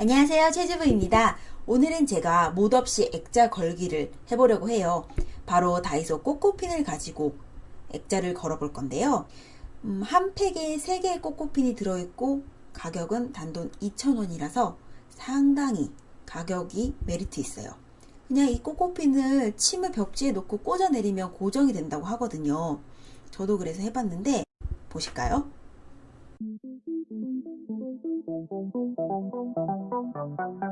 안녕하세요 최주부입니다. 오늘은 제가 못 없이 액자 걸기를 해보려고 해요. 바로 다이소 꼬꼬핀을 가지고 액자를 걸어 볼 건데요. 음, 한 팩에 3개의 꼬꼬핀이 들어있고 가격은 단돈 2,000원이라서 상당히 가격이 메리트 있어요. 그냥 이 꼬꼬핀을 침을 벽지에 놓고 꽂아 내리면 고정이 된다고 하거든요. 저도 그래서 해봤는데 보실까요? 어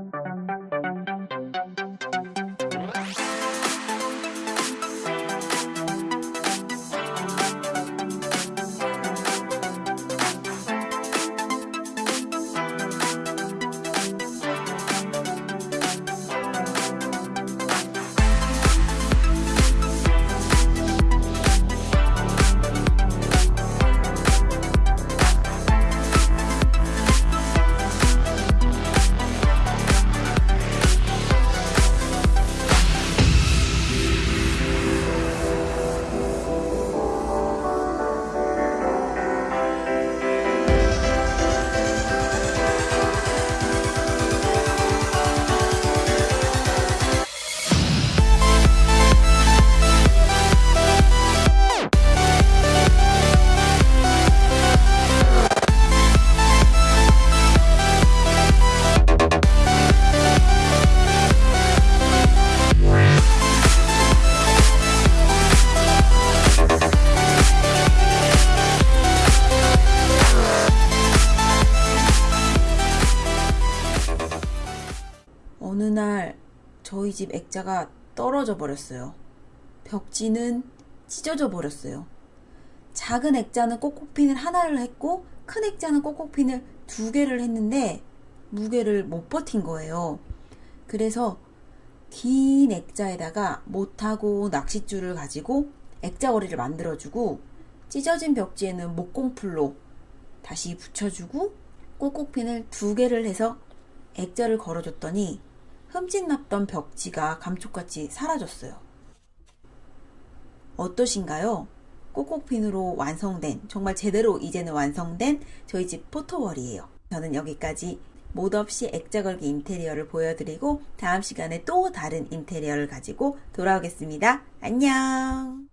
느날 저희 집 액자가 떨어져 버렸어요. 벽지는 찢어져 버렸어요. 작은 액자는 꼬꼬핀을 하나를 했고 큰 액자는 꼬꼬핀을 두 개를 했는데 무게를 못 버틴 거예요. 그래서 긴 액자에다가 못하고 낚싯줄을 가지고 액자거리를 만들어주고 찢어진 벽지에는 목공풀로 다시 붙여주고 꼬꼬핀을 두 개를 해서 액자를 걸어줬더니 흠집났던 벽지가 감쪽같이 사라졌어요. 어떠신가요? 꼬꼬핀으로 완성된 정말 제대로 이제는 완성된 저희 집 포토월이에요. 저는 여기까지 못 없이 액자 걸기 인테리어를 보여드리고 다음 시간에 또 다른 인테리어를 가지고 돌아오겠습니다. 안녕